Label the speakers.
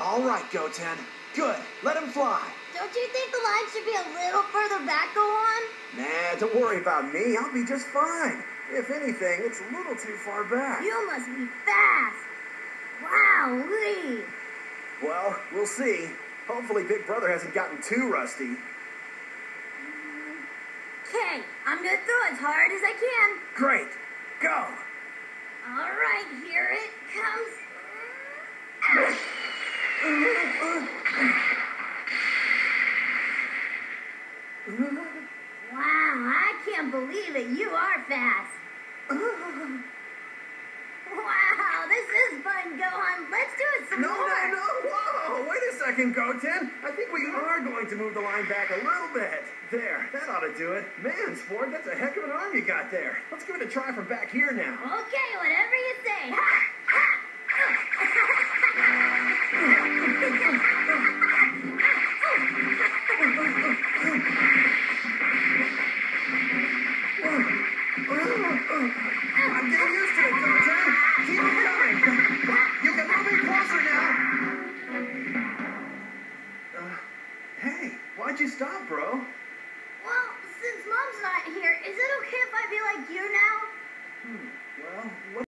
Speaker 1: All right, Goten. Good. Let him fly.
Speaker 2: Don't you think the line should be a little further back, Gohan?
Speaker 1: Nah, don't worry about me. I'll be just fine. If anything, it's a little too far back.
Speaker 2: You must be fast. Wow, Lee.
Speaker 1: Well, we'll see. Hopefully Big Brother hasn't gotten too rusty.
Speaker 2: Okay, I'm gonna throw as hard as I can.
Speaker 1: Great. Go.
Speaker 2: All right, here it comes. Wow, I can't believe it. You are fast. Wow, this is fun, Gohan. Let's do it some
Speaker 1: No,
Speaker 2: more.
Speaker 1: no, no. Whoa. Wait a second, Goten. I think we are going to move the line back a little bit. There. That ought to do it. Man, Sport, that's a heck of an arm you got there. Let's give it a try from back here now.
Speaker 2: Okay, whatever you say.
Speaker 1: Why'd you stop, bro?
Speaker 2: Well, since Mom's not here, is it okay if I be like you now?
Speaker 1: Hmm, well, what